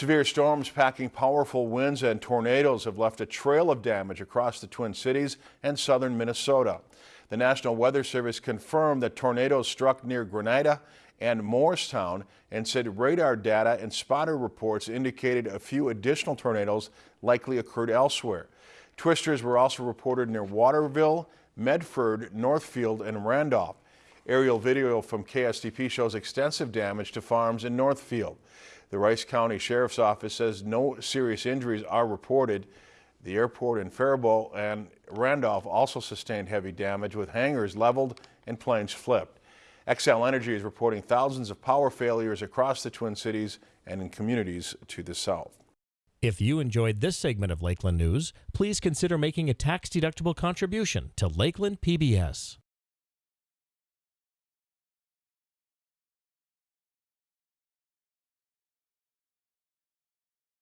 Severe storms packing powerful winds and tornadoes have left a trail of damage across the Twin Cities and southern Minnesota. The National Weather Service confirmed that tornadoes struck near Granada and Morristown and said radar data and spotter reports indicated a few additional tornadoes likely occurred elsewhere. Twisters were also reported near Waterville, Medford, Northfield, and Randolph. Aerial video from KSTP shows extensive damage to farms in Northfield. The Rice County Sheriff's Office says no serious injuries are reported. The airport in Faribault and Randolph also sustained heavy damage with hangars leveled and planes flipped. Xcel Energy is reporting thousands of power failures across the Twin Cities and in communities to the south. If you enjoyed this segment of Lakeland News, please consider making a tax-deductible contribution to Lakeland PBS.